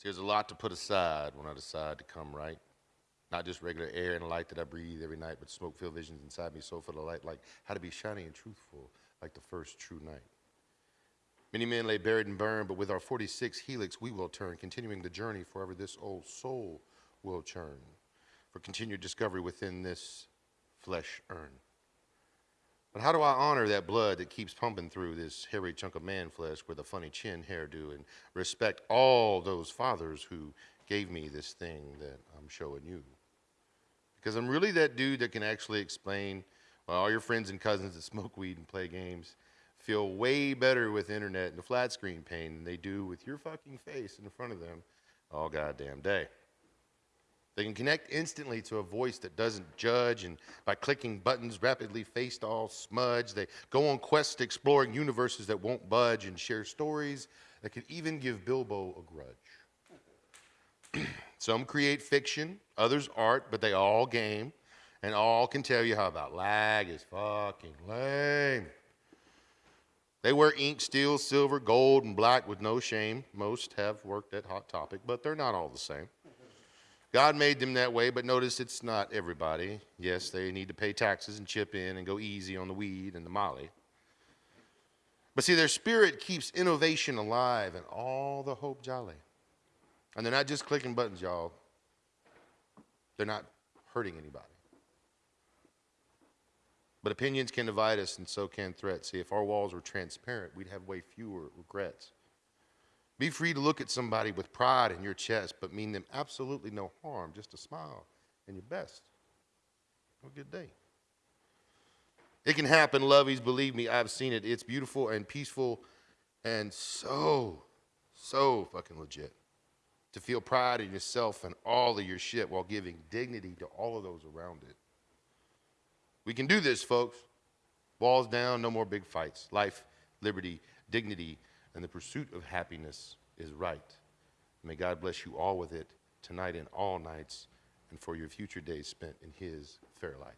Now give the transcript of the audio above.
See, there's a lot to put aside when I decide to come right. Not just regular air and light that I breathe every night, but smoke filled visions inside me so full of light, like how to be shiny and truthful, like the first true night. Many men lay buried and burned, but with our 46 helix we will turn, continuing the journey forever this old soul will churn, for continued discovery within this flesh urn. But how do I honor that blood that keeps pumping through this hairy chunk of man flesh with a funny chin hairdo and respect all those fathers who gave me this thing that I'm showing you? Because I'm really that dude that can actually explain why all your friends and cousins that smoke weed and play games feel way better with internet and the flat screen pain than they do with your fucking face in front of them all goddamn day. They can connect instantly to a voice that doesn't judge, and by clicking buttons rapidly faced all smudge, they go on quests exploring universes that won't budge and share stories that could even give Bilbo a grudge. Some create fiction, others art, but they all game, and all can tell you how about lag is fucking lame. They wear ink, steel, silver, gold, and black with no shame. Most have worked at Hot Topic, but they're not all the same. God made them that way, but notice it's not everybody. Yes, they need to pay taxes and chip in and go easy on the weed and the molly. But see, their spirit keeps innovation alive and all the hope jolly. And they're not just clicking buttons, y'all. They're not hurting anybody. But opinions can divide us, and so can threats. See, if our walls were transparent, we'd have way fewer regrets. Be free to look at somebody with pride in your chest, but mean them absolutely no harm, just a smile and your best. Have a good day. It can happen, lovies, believe me, I've seen it. It's beautiful and peaceful and so, so fucking legit. To feel pride in yourself and all of your shit while giving dignity to all of those around it. We can do this, folks. Walls down, no more big fights. Life, liberty, dignity, and the pursuit of happiness is right. May God bless you all with it tonight and all nights and for your future days spent in His fair light.